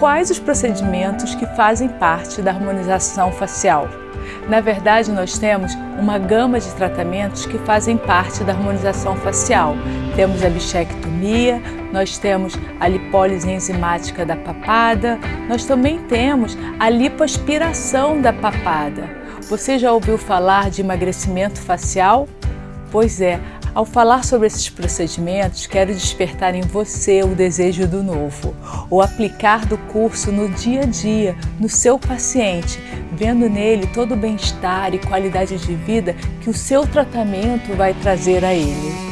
quais os procedimentos que fazem parte da harmonização facial. Na verdade, nós temos uma gama de tratamentos que fazem parte da harmonização facial. Temos a bichectomia, nós temos a lipólise enzimática da papada, nós também temos a lipoaspiração da papada. Você já ouviu falar de emagrecimento facial? Pois é, ao falar sobre esses procedimentos, quero despertar em você o desejo do novo, o aplicar do curso no dia a dia, no seu paciente, vendo nele todo o bem-estar e qualidade de vida que o seu tratamento vai trazer a ele.